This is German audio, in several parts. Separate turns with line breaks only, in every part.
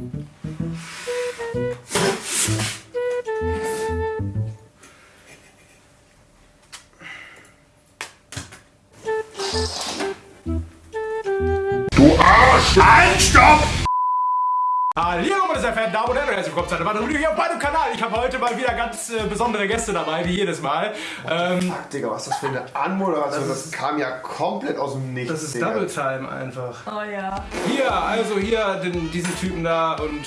Mm-hmm. Damen und Herren, herzlich willkommen zu einer weiteren Video hier auf meinem Kanal. Ich habe heute mal wieder ganz äh, besondere Gäste dabei, wie jedes Mal. Ähm,
Fuck, Digga, was ist das für eine Anmoderation? Das, kam ja komplett aus dem Nichts.
das ist
Digga.
Double Time einfach.
Oh ja.
Hier, also hier den, diesen Typen da und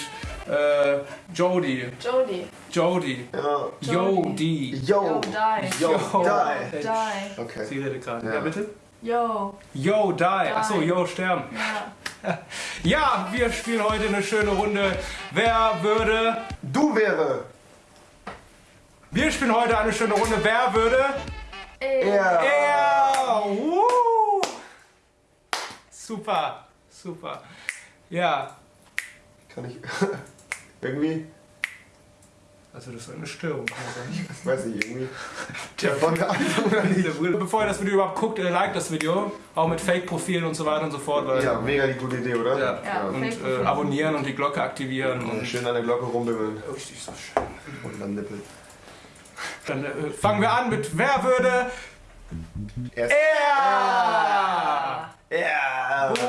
äh, Jody.
Jodie.
Jody.
Ja.
Jody.
Yo.
Yo, die.
Yo,
Yo.
die.
Die.
Okay.
Sie redet gerade.
Ja.
Ja. bitte?
Yo.
Yo, die. Achso, yo, sterben.
Ja.
Ja, wir spielen heute eine schöne Runde. Wer würde...
Du wäre.
Wir spielen heute eine schöne Runde. Wer würde...
Er.
Er! Woo! Super, super. Ja,
Kann ich. Irgendwie.
Also das war eine Störung. kann man sagen.
Ich weiß nicht, irgendwie. Der von der Anfang oder nicht?
Bevor ihr das Video überhaupt guckt, äh, liked das Video. Auch mit Fake-Profilen und so weiter und so fort. Weil,
Ja, mega die gute Idee, oder?
Ja.
Ja.
Und äh, abonnieren und die Glocke aktivieren.
Und
Und
schön an der Glocke rumbimmeln.
richtig so schön.
Und dann Nippel.
Dann äh, fangen wir an mit Wer würde
Erst.
er?
Ja.
Ja, gut,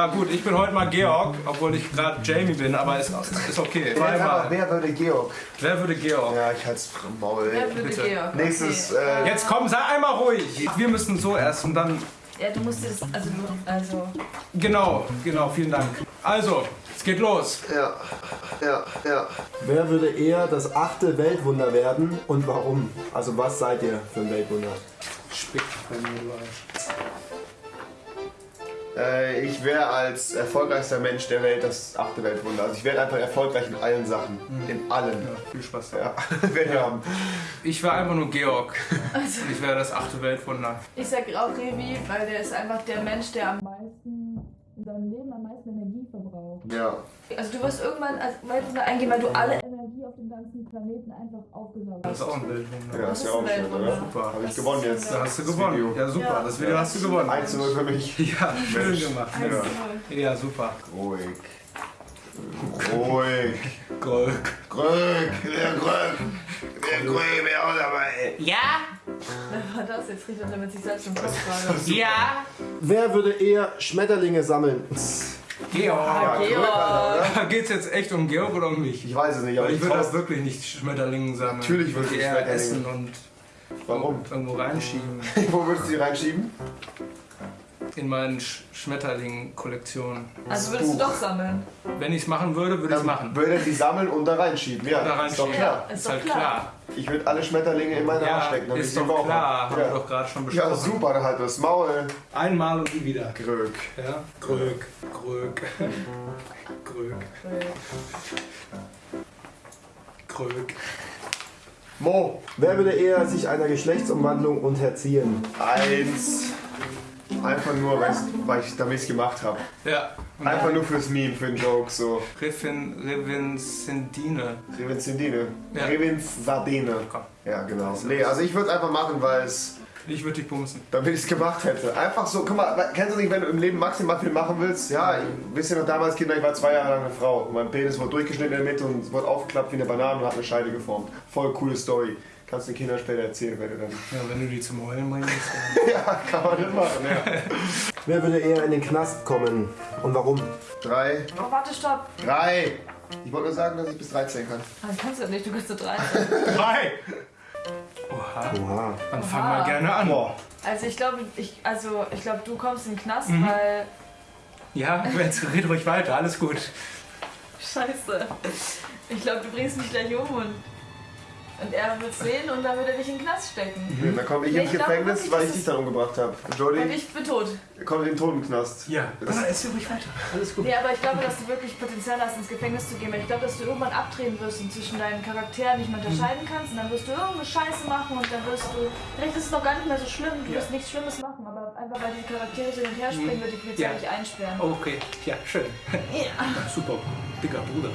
komm. Ah, gut, ich bin heute mal Georg, obwohl ich gerade Jamie bin, aber ist, ist okay. Zweimal.
wer würde Georg?
Wer würde Georg?
Ja, ich halt's vom Maul.
Wer würde
Bitte.
Georg?
Nächstes,
Okay.
äh,
Jetzt komm, sei einmal ruhig. Wir müssen so erst und dann.
Ja, du musst das. Also, also.
Genau, genau, vielen Dank. Also, es geht los.
Ja, ja, ja.
Wer würde eher das achte Weltwunder werden und warum? Also was seid ihr für ein Weltwunder?
Spick
Äh, ich wäre als erfolgreichster Mensch der Welt das achte Weltwunder. Also ich werde einfach erfolgreich in allen Sachen. In allen.
Ja, viel Spaß.
Ja, wir haben.
Ich wäre einfach nur Georg.
also
Ich wäre das achte Weltwunder.
ich sag auch Revi, weil der ist einfach der Mensch, der am meisten in seinem Leben am meisten Energie verbraucht.
Ja.
Also du wirst irgendwann als Weltwunder eingehen, weil du alle ganzen Planeten einfach aufgesaugt
Das ist auch ein Weltwunder.
Ja,
Das
ist ja auch
ein
schön,
Weltwunder.
oder?
Super.
Habe ich gewonnen jetzt.
Da hast du gewonnen. Ja, super.
Ja.
Das Video hast du gewonnen.
1 zu 0 für mich.
Ja, schön
Mensch.
gemacht.
Ja.
null.
Ja, super.
Ruhig. Ruhig.
Gold.
Grög. Der Grög. Der Grög wäre auch dabei.
Ja?
Wer war das? Jetzt er damit sich selbst im Kopf.
Ja?
Wer würde eher Schmetterlinge sammeln?
Georg.
Ja, Grög, Alter, oder?
Geht es jetzt echt um Georg oder um mich?
Ich weiß es nicht, aber
ich
ich
würde das wirklich nicht Schmetterlingen sammeln.
Natürlich würde ich
eher
Schmetterlinge.
essen und
Warum?
irgendwo reinschieben.
Wo würdest du die reinschieben?
In meinen Sch Schmetterling-Kollektion.
Also würdest du doch sammeln.
Wenn ich es machen würde, würde ich es machen.
Würde die sammeln und da reinschieben. Ja,
Da
ist doch
reinschieben.
klar.
Ist
Ist
doch
halt
klar.
klar.
Ich würde alle Schmetterlinge in meine Arsch
Ja,
stecken. damit
ist doch
Bauch
klar.
hab.
Haben wir
Ja.
doch gerade schon besprochen.
ja, super, dann halt das Maul.
Einmal und nie wieder.
Grög.
Ja? Grög, Grög, Grög, Grög.
Mo.
Wer würde eher sich einer Geschlechtsumwandlung unterziehen?
Eins. Einfach nur, weil ich damit es gemacht habe.
Ja.
Einfach nur fürs Meme, für den Joke, so.
Riffin, Rivincendine.
Revincendine.
Ja.
Revinzardine.
Komm.
Ja, genau. Nee, also ich würde es einfach machen, weil es,
Ich würde dich bumsen.
damit ich es gemacht hätte. Einfach so, guck mal, kennst du nicht, wenn du im Leben maximal viel machen willst? Ja, ich, wisst ihr noch damals, Kinder, ich war zwei Jahre lang eine Frau. Mein Penis wurde durchgeschnitten in der Mitte und wurde aufgeklappt wie eine Banane und hat eine Scheide geformt. Voll coole Story. Kannst du den Kindern später erzählen, wenn du dann.
Ja, wenn du die zum Heulen bringst.
ja, kann man das machen, ja.
Wer würde eher in den Knast kommen und warum?
Drei.
Oh, warte, stopp.
Drei. Ich wollte nur sagen, dass ich bis 13 kann.
Dann kannst du nicht, du kannst nur drei.
Drei! Oha.
Oha.
Dann fang mal gerne an.
Boah.
Also ich glaube, ich, also ich glaube, du kommst in den Knast,
Mhm.
weil
Ja, jetzt red ruhig weiter, alles gut.
Scheiße. Ich glaube, du bringst mich gleich um und, und er wird sehen und dann wird er dich in den Knast stecken.
Mhm. Dann komme ich
Nee,
ins Gefängnis,
wirklich,
weil ich dich dann umgebracht habe.
Und
Jody
ich bin tot.
kommt in den Totenknast.
Ja,
Das-
aber erzähl ruhig weiter. Alles gut.
Nee, aber ich glaube, dass du wirklich Potenzial hast, ins Gefängnis zu gehen. Weil ich glaube, dass du irgendwann abdrehen wirst und zwischen deinen Charakteren nicht mehr unterscheiden kannst. Und dann wirst du irgendeine Scheiße machen und dann wirst du. Vielleicht ist es noch gar nicht mehr so schlimm, du
Ja.
wirst nichts Schlimmes machen, aber weil die Charaktere so hin und her springen, wird die Polizei
Ja.
nicht einsperren.
Okay, ja, schön.
Ja.
Super, dicker Bruder.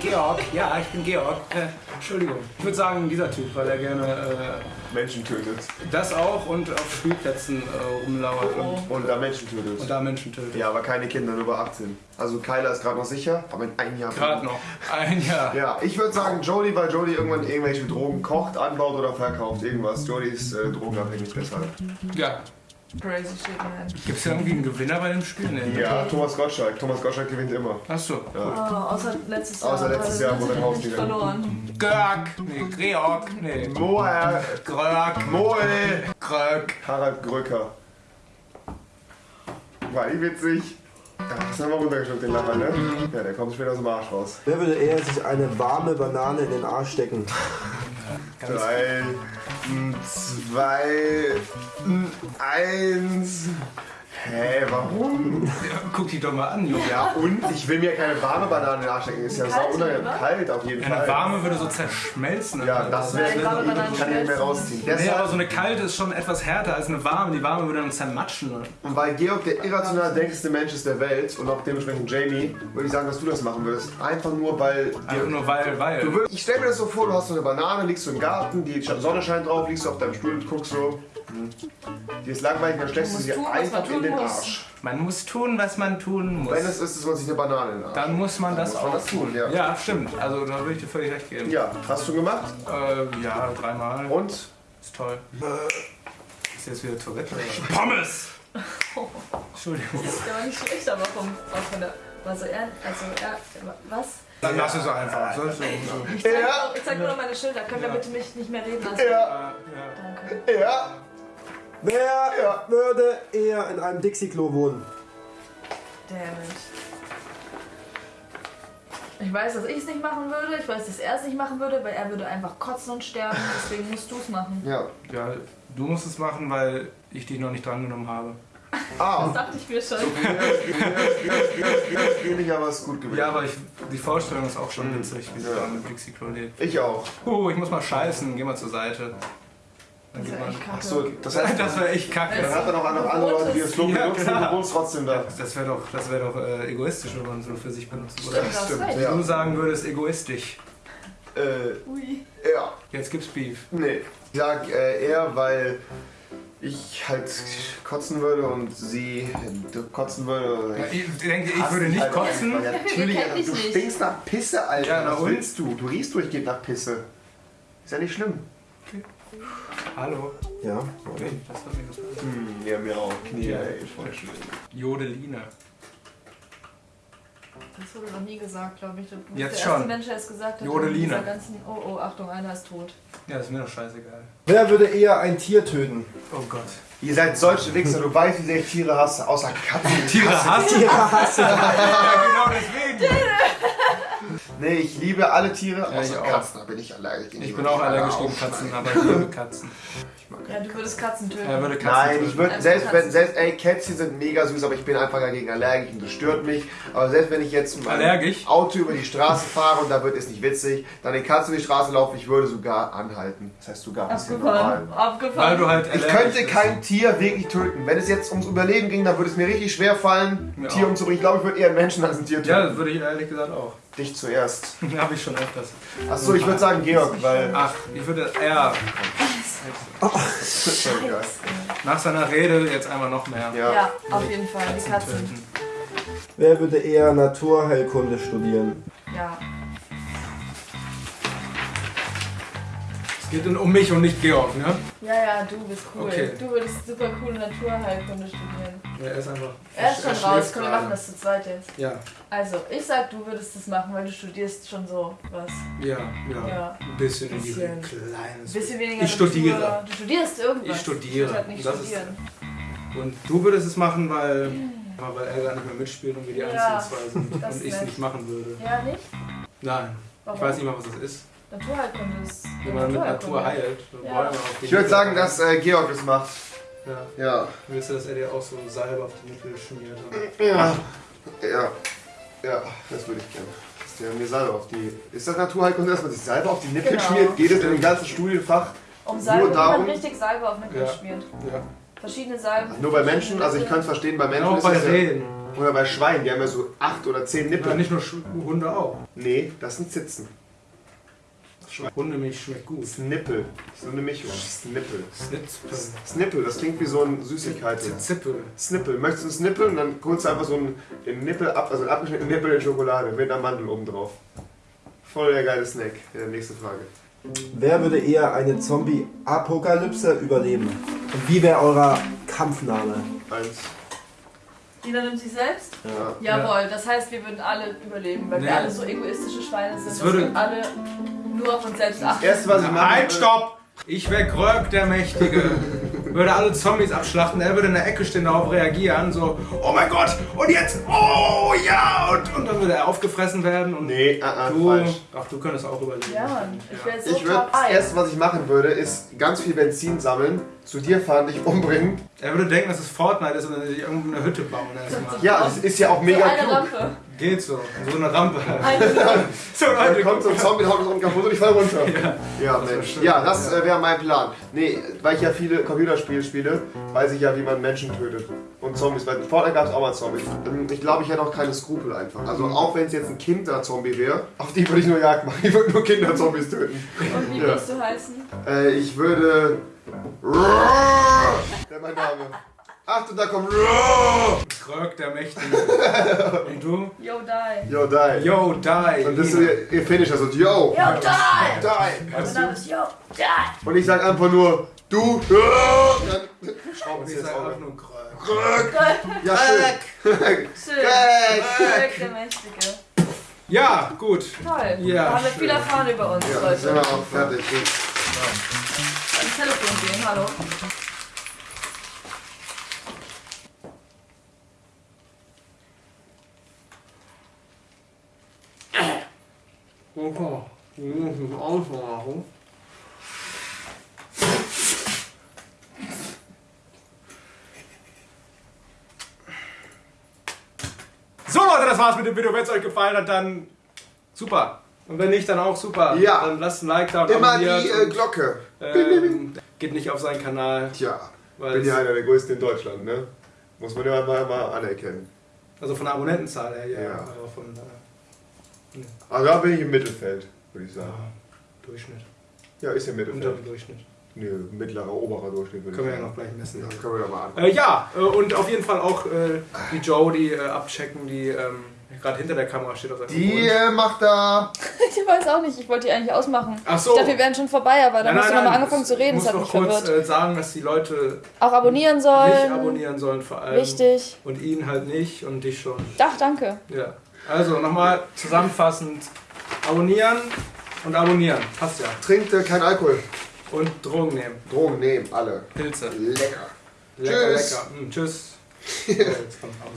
Georg, ja, ich bin Georg. Äh, Entschuldigung. Ich würde sagen, dieser Typ, weil er gerne äh,
Menschen tötet.
das auch und auf Spielplätzen äh, rumlauert und,
Und da Menschen tötet.
und da Menschen tötet.
Ja, aber keine Kinder, nur über 18. Also Kyla ist gerade noch sicher, aber in einem Jahr.
Gerade noch. Ein Jahr.
Ja, ich würde sagen Jodie, weil Jodie irgendwann irgendwelche Drogen kocht, anbaut oder verkauft. Irgendwas. Jodie ist äh, drogenabhängig deshalb.
Ja.
Crazy shit, man.
Gibt es irgendwie einen Gewinner bei dem Spiel? Nee.
Ja, Thomas Gottschalk. Thomas Gottschalk gewinnt immer.
Achso.
Oh, außer letztes Jahr.
Außer letztes Jahr, wo
nicht
wieder-
verloren.
Georg. Nee, Georg. Nee.
Moer,
Gröck.
Moe,
Gröck.
Harald Gröcker. War die witzig? Ja, das haben wir runtergeschluckt, den Lacher, ne? Ja, der kommt später aus dem Arsch raus.
Wer würde eher sich eine warme Banane in den Arsch stecken?
Drei, zwei, eins. Hä, warum?
Ja, guck die doch mal an, Junge.
Ja, und ich will mir keine warme Banane in den Arsch stecken. Ist ja sau? Kalt auf jeden
Eine
Fall.
warme würde so zerschmelzen.
Ja, das wäre ich kann die nicht mehr rausziehen.
Nee, aber so eine kalte ist schon etwas härter als eine warme. Die warme würde dann zermatschen.
und weil Georg der irrational denkendste Mensch ist der Welt und auch dementsprechend Jamie, würde ich sagen, dass du das machen würdest. Einfach nur, weil
Einfach
dir
nur weil, weil.
Du würd- Ich stell mir das so vor, du hast so eine Banane, liegst du im Garten, die Sonne scheint drauf, liegst du auf deinem Stuhl und guckst so. Hm. Die ist langweilig, dann steckst du sie
tun, man
einfach in den
muss.
Arsch.
Man muss tun, was man tun muss.
Wenn es ist, dass man sich eine Banane in den Arsch.
dann muss man das
muss man
auch
das tun, ja.
Ja, stimmt. Also da würde ich dir völlig recht geben.
Ja, hast du gemacht?
Äh, ja, dreimal.
Und?
Ist toll. Ist jetzt wieder Tourette? oder? Pommes! Entschuldigung.
Der war nicht schlecht, aber vom, auch von der. War so er, also er, was?
Dann lass es einfach. Soll so.
Ich zeig,
Ja.
nur, ich zeig nur noch meine Schilder. Könnt ihr
Ja.
bitte mich nicht mehr reden lassen?
Ja,
Danke.
ja.
Wer
Ja.
würde eher in einem Dixie-Klo wohnen?
Damn it. Ich weiß, dass ich es nicht machen würde. Ich weiß, dass er es nicht machen würde, weil er würde einfach kotzen und sterben. Deswegen musst du es machen.
Ja.
Ja, du musst es machen, weil ich dich noch nicht drangenommen habe.
Ah,
Das dachte ich mir schon.
bin ich aber ist gut gewesen.
Ja, aber ich, die Vorstellung ist auch schon witzig, wie sie da mit Dixie Klo lebt.
Ich auch.
Oh, ich muss mal scheißen, geh mal zur Seite. Dann
Das
geht
ist
man.
echt kacke.
Achso, das heißt,
Das wäre echt kacke.
dann hat er noch andere Leute, die das
Ja,
benutzen und
klar.
du wohnst trotzdem da.
Das wäre doch, das wär doch äh, egoistisch, wenn man es nur für sich benutzt. Oder
Stimmt, du hast
stimmt,
recht.
ja.
du sagen würdest, egoistisch.
Äh,
Ui.
ja.
Jetzt gibt's Beef.
Nee. Ich sag äh, eher, weil ich halt kotzen würde und sie kotzen würde.
Ja, ich denke, ich würde nicht
halt
kotzen.
einfach. Ja, natürlich, du
nicht.
stinkst nach Pisse, Alter.
Ja, na
Was
und?
willst du? Du riechst durchgehend nach Pisse. Ist ja nicht schlimm.
Hallo.
Ja.
Okay, das hat mir gefallen.
Hm, ja, mir auch. Knie,
Ja.
ey, voll schlimm.
Jodeline.
Das wurde noch nie gesagt, glaube ich. Du bist
Jetzt
der
schon.
erste Mensch, der es gesagt hat.
Jodeline.
dieser ganzen. Oh, oh, Achtung, einer ist tot.
Ja, ist mir doch scheißegal.
Wer würde eher ein Tier töten?
Oh Gott.
Ihr seid solche Wichser, du weißt, wie sehr ich Tiere hasse, außer Katzen.
Tiere hassen? ja, genau deswegen.
Nee, ich liebe alle Tiere,
Ja, ich
außer
auch.
Katzen. Da bin ich allergisch gegen.
Ich bin auch allergisch gegen Katzen, aber ich liebe Katzen.
Ja, du würdest Katzen töten.
Er würde Katzen
Nein, ich
töten.
würde,
Also
selbst wenn,
Katzen.
selbst, ey, Kätzchen sind mega süß, aber ich bin einfach dagegen allergisch und das stört mich. Aber selbst wenn ich jetzt mit meinem
Allergisch?
Auto über die Straße fahre und da wird es nicht witzig, dann den Katzen über die Straße laufen, ich würde sogar anhalten. Das heißt sogar ein bisschen normal.
Abgefahren.
Weil du halt
Ich könnte
bist.
kein Tier wirklich töten. Wenn es jetzt ums Überleben ging, dann würde es mir richtig schwer fallen, ein
Mir
Tier umzubringen. Ich glaube, ich würde eher einen Menschen als ein Tier töten.
Ja, das würde ich ehrlich gesagt auch.
Dich zuerst.
Habe ich schon öfters.
Achso, ich würde sagen Georg, weil.
Ach, ich würde eher
Entschuldigung.
nach seiner Rede jetzt einmal noch mehr
Ja.
Ja, auf jeden Fall. Die Katzen.
töten.
Wer würde eher Naturheilkunde studieren?
Ja.
Es geht um mich und nicht Georg, ne?
Ja, ja, du bist cool.
Okay.
Du würdest super cool Naturheilkunde studieren.
Ja, er ist einfach.
Er ist schon
schläft
raus. Komm, wir machen das zu zweit jetzt.
Ja,
Also, ich sag, du würdest das machen, weil du studierst schon so was.
ja, ja.
Ja.
Ein bisschen in die
Bisschen.
kleines.
Ein bisschen weniger.
Ich studiere.
Natur. Du studierst irgendwas.
Ich studiere.
Ich halt nicht
Das ist-
studieren.
Und du würdest es machen, weil, weil er gar nicht mehr mitspielt und wir die
Ja,
einzigen zwei sind. Und ich es nicht machen würde.
Ja, nicht?
Nein.
Warum?
Ich weiß nicht mal, was das ist.
Naturheilkunde ist.
Wenn man mit Natur heilt.
Ja.
Ich würde sagen, dass äh, Georg das macht.
Ja.
Ja.
Willst du, dass er dir auch so Salbe auf die Nippel schmiert?
Ja. Ja. Ja, das würde ich gerne. Dass der mir Salbe auf die. Ist das Naturheilkunde, dass man sich Salbe auf die Nippel
Genau.
schmiert? Geht es in dem ganzen Studienfach?
Um Salbe,
Nur darum-
man richtig Salbe auf Nippel
Ja.
schmiert.
Ja.
verschiedene Salben.
Nur bei Menschen, also ich kann es verstehen, bei Menschen
Auch
ist
bei
ja,
Rehen.
Oder bei Schweinen, die haben ja so acht oder zehn Nippel.
Ja, nicht nur Hunde auch.
Nee, das sind Zitzen.
Hundemilch schmeckt gut.
Snippel. So eine Mischung. Snippel.
Snitzpel.
Snippel, das klingt wie so ein Süßigkeit.
Zippel.
Snippel. Möchtest du einen Snippel? Und dann holst du einfach so einen, den Nippel ab, also einen abgeschnittenen Nippel in Schokolade mit einer Mandel oben drauf. Voll der geile Snack. Ja, nächste Frage.
Wer würde eher eine Zombie-Apokalypse überleben? Und wie wäre euer Kampfname?
Eins.
Jeder nimmt sich selbst?
Ja.
Jawohl, das heißt, wir würden alle überleben, weil
Nee.
wir alle so egoistische Schweine sind,
Das
dass
würde-
alle nur auf uns selbst achten.
erste, was ich mache.
Halt, stopp! Ich wäre Grög der Mächtige. Würde alle Zombies abschlachten, er würde in der Ecke stehen, darauf reagieren, so, oh mein Gott, und jetzt, oh ja, und, und dann würde er aufgefressen werden und
Nee, ah, ah,
du,
falsch.
ach, du könntest auch überleben.
Ja, Mann, ich wäre so
Ich würde,
top
das
1.
erste, was ich machen würde, ist ganz viel Benzin sammeln, zu dir fahren, dich umbringen.
Er würde denken, dass es Fortnite ist und dann sich irgendwo eine Hütte bauen erstmal.
Ja, das ist ja auch
so
mega
eine
klug.
Rampe.
Geht so, so eine Rampe. So,
Dann
Leute,
kommt so ein Zombie, haut uns unten kaputt und ich fall runter. Ja,
wär
Mensch.
schön.
Ja, das äh, wäre mein Plan. Nee, weil ich ja viele Computerspiele spiele, weiß ich ja, wie man Menschen tötet. Und Zombies. Weil Fortnite gab es auch mal Zombies. Ähm, Ich glaube, ich hätte auch keine Skrupel einfach. Also auch wenn es jetzt ein Kinder-Zombie wäre, auf die würde ich nur Jagd machen. Ich würde nur Kinder-Zombies töten.
Und wie
Ja.
würdest du heißen?
Äh, ich würde... Der mein Name. Achtung, da kommt...
Grög der Mächtige. Und du?
Yo, die.
Yo, die.
Yo, die.
Und das ist ihr, ihr Finisher so, yo,
Yo, die!
die.
Mein Name ist Yo, die!
Und ich sag einfach nur, du, dann schrauben sie jetzt auch.
einfach nur Grög.
Rück. Ja, schön.
Schön.
Greg.
Greg, der Mächtige.
Ja, gut.
Toll.
Ja,
da haben wir
schön.
viel erfahren über uns,
Ja, sind wir
Leute.
auch fertig.
Ans Telefon gehen, hallo.
Okay. Wir müssen aufmachen. So Leute, das war's mit dem Video. Wenn es euch gefallen hat, dann super. Und wenn nicht, dann auch super.
Ja.
Dann lasst ein Like da und
Immer die äh,
und,
Glocke.
ähm, geht nicht auf seinen Kanal.
Tja,
Weil
bin ja einer der größten in Deutschland, ne? Muss man ja mal, mal anerkennen.
Also von der Abonnentenzahl her, ja.
Ja.
Äh,
Also da bin ich im Mittelfeld, würde ich sagen.
ja, Durchschnitt.
Ja, ist ja
Unter
Mittelfeld.
dem Durchschnitt.
Nö, mittlerer, oberer Durchschnitt würde
Können wir ja noch gleich messen.
Ja, können wir ja mal an.
Äh, ja, äh, und auf jeden Fall auch äh, die Joe, die äh, abchecken, die ähm, gerade hinter der Kamera steht auf seinem
Die äh, macht da.
Ich weiß auch nicht, ich wollte die eigentlich ausmachen.
Ach so.
Ich dachte, wir wären schon vorbei, aber dann
Nein,
hast du
nein,
nochmal
nein,
angefangen zu reden,
Ich
das
muss
hat
noch
mich
kurz
verwirrt.
äh, sagen, dass die Leute
Auch abonnieren
nicht
sollen.
abonnieren sollen vor allem.
Wichtig.
Und ihn halt nicht und dich schon.
Ach, danke.
Ja. Also nochmal zusammenfassend. Abonnieren und abonnieren. Passt ja.
Trinkt äh, kein Alkohol.
Und Drogen nehmen.
Drogen nehmen, alle.
Pilze.
Lecker.
Lecker,
Tschüss.
lecker. Mm, tschüss. So, jetzt kommt Pause.